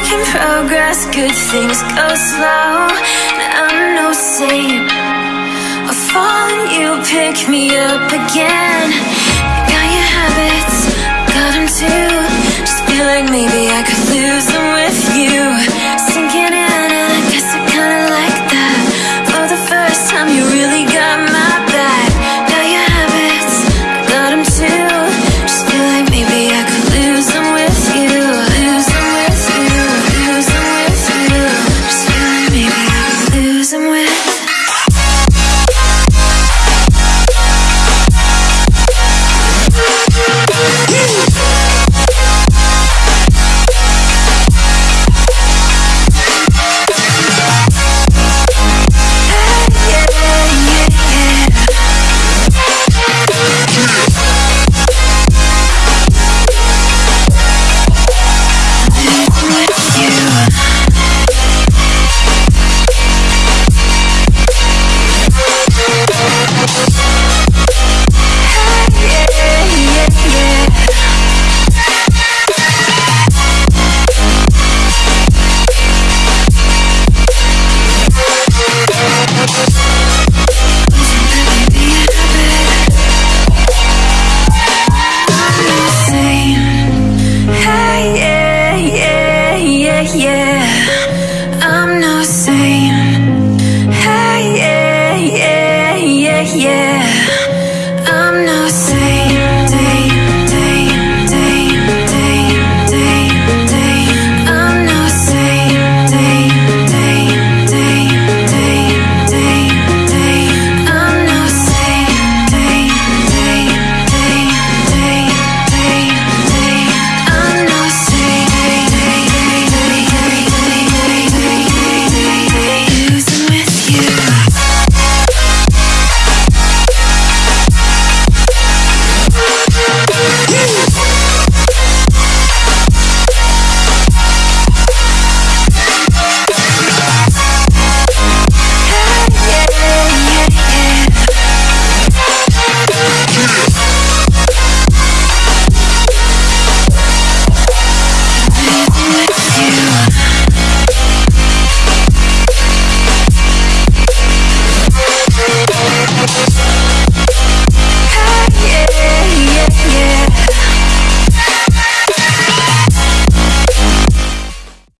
making progress, good things go slow. I'm no saint. I fall fallen, you pick me up again. You Got your habits, got them too. Just feel like maybe I could lose them